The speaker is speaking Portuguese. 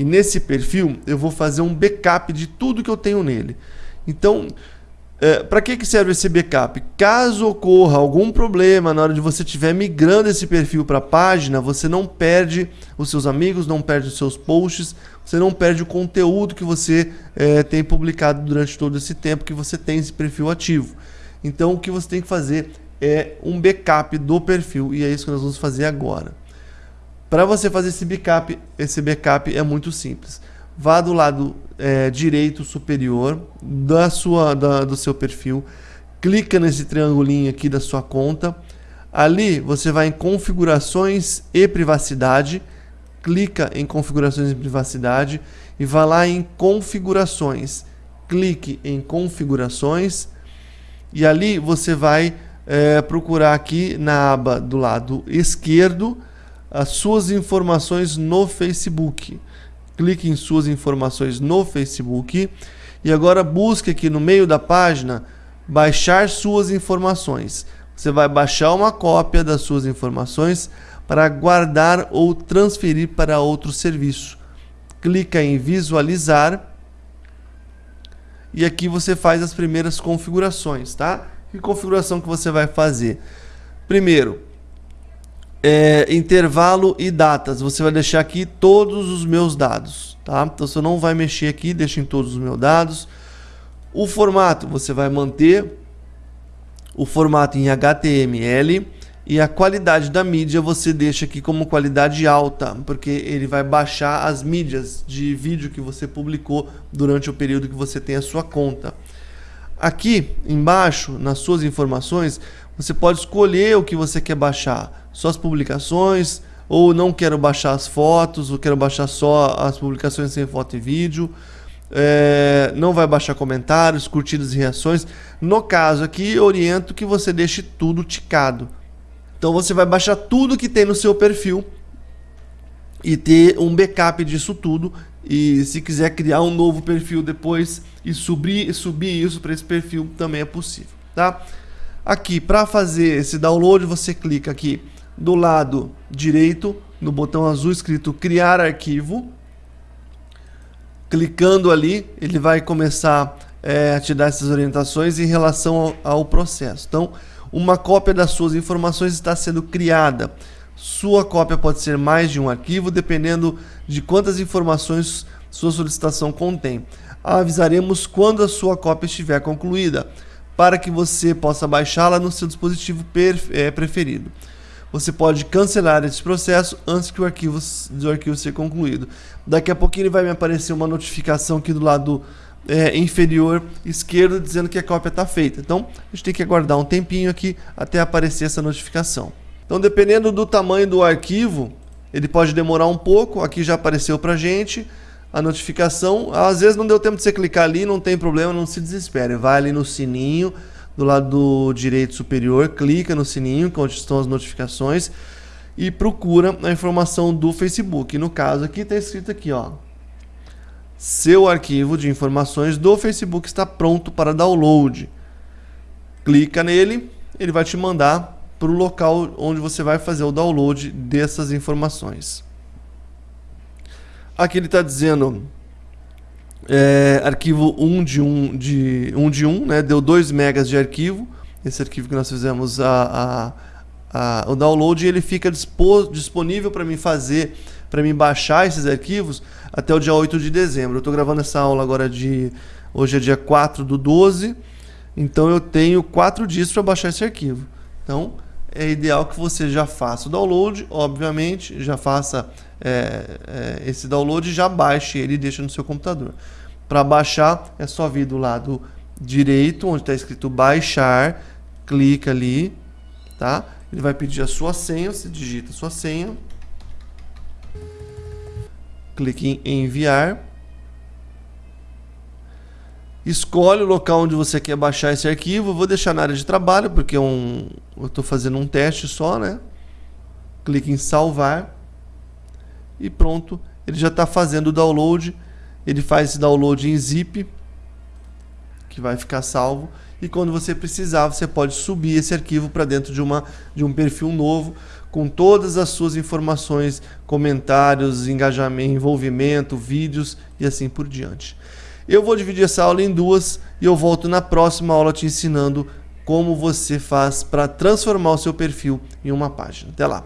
E nesse perfil eu vou fazer um backup de tudo que eu tenho nele. Então, é, para que, que serve esse backup? Caso ocorra algum problema na hora de você estiver migrando esse perfil para a página, você não perde os seus amigos, não perde os seus posts, você não perde o conteúdo que você é, tem publicado durante todo esse tempo que você tem esse perfil ativo. Então o que você tem que fazer é um backup do perfil e é isso que nós vamos fazer agora. Para você fazer esse backup, esse backup é muito simples vá do lado é, direito superior da sua, da, do seu perfil, clica nesse triangulinho aqui da sua conta. Ali você vai em configurações e privacidade, clica em configurações e privacidade e vá lá em configurações. Clique em configurações e ali você vai é, procurar aqui na aba do lado esquerdo as suas informações no Facebook clique em suas informações no Facebook e agora busque aqui no meio da página baixar suas informações. Você vai baixar uma cópia das suas informações para guardar ou transferir para outro serviço. Clica em visualizar e aqui você faz as primeiras configurações, tá? Que configuração que você vai fazer? Primeiro, é, intervalo e datas. Você vai deixar aqui todos os meus dados, tá? Então você não vai mexer aqui, deixa em todos os meus dados. O formato, você vai manter o formato em HTML e a qualidade da mídia você deixa aqui como qualidade alta, porque ele vai baixar as mídias de vídeo que você publicou durante o período que você tem a sua conta. Aqui embaixo, nas suas informações, você pode escolher o que você quer baixar só as publicações, ou não quero baixar as fotos, ou quero baixar só as publicações sem foto e vídeo. É, não vai baixar comentários, curtidas e reações. No caso aqui, oriento que você deixe tudo ticado. Então você vai baixar tudo que tem no seu perfil e ter um backup disso tudo. E se quiser criar um novo perfil depois e subir, subir isso para esse perfil, também é possível. Tá? Aqui, para fazer esse download, você clica aqui do lado direito, no botão azul escrito criar arquivo. Clicando ali, ele vai começar é, a te dar essas orientações em relação ao, ao processo. Então, uma cópia das suas informações está sendo criada. Sua cópia pode ser mais de um arquivo, dependendo de quantas informações sua solicitação contém. Avisaremos quando a sua cópia estiver concluída, para que você possa baixá-la no seu dispositivo é, preferido você pode cancelar esse processo antes que o arquivo, do arquivo ser concluído. Daqui a pouquinho ele vai me aparecer uma notificação aqui do lado é, inferior esquerdo dizendo que a cópia está feita. Então a gente tem que aguardar um tempinho aqui até aparecer essa notificação. Então dependendo do tamanho do arquivo, ele pode demorar um pouco. Aqui já apareceu para gente a notificação. Às vezes não deu tempo de você clicar ali, não tem problema, não se desespere. Vai ali no sininho do lado direito superior, clica no sininho, onde estão as notificações, e procura a informação do Facebook. No caso aqui está escrito aqui, ó. Seu arquivo de informações do Facebook está pronto para download. Clica nele, ele vai te mandar para o local onde você vai fazer o download dessas informações. Aqui ele está dizendo é, arquivo 1 de 1 de 1 de 1, né? Deu 2 megas de arquivo. Esse arquivo que nós fizemos a, a, a o download, ele fica disponível para mim fazer, para mim baixar esses arquivos até o dia 8 de dezembro. Eu estou gravando essa aula agora de hoje é dia 4 do 12, então eu tenho 4 dias para baixar esse arquivo. Então, é ideal que você já faça o download, obviamente, já faça é, é, esse download já baixe ele e deixe no seu computador. Para baixar, é só vir do lado direito, onde está escrito baixar, clica ali, tá? Ele vai pedir a sua senha, você digita a sua senha, clique em enviar, escolhe o local onde você quer baixar esse arquivo, vou deixar na área de trabalho, porque é um, eu estou fazendo um teste só, né? Clique em salvar e pronto, ele já está fazendo o download. Ele faz esse download em zip. que vai ficar salvo e quando você precisar, você pode subir esse arquivo para dentro de, uma, de um perfil novo com todas as suas informações, comentários, engajamento, envolvimento, vídeos e assim por diante. Eu vou dividir essa aula em duas e eu volto na próxima aula te ensinando como você faz para transformar o seu perfil em uma página. Até lá!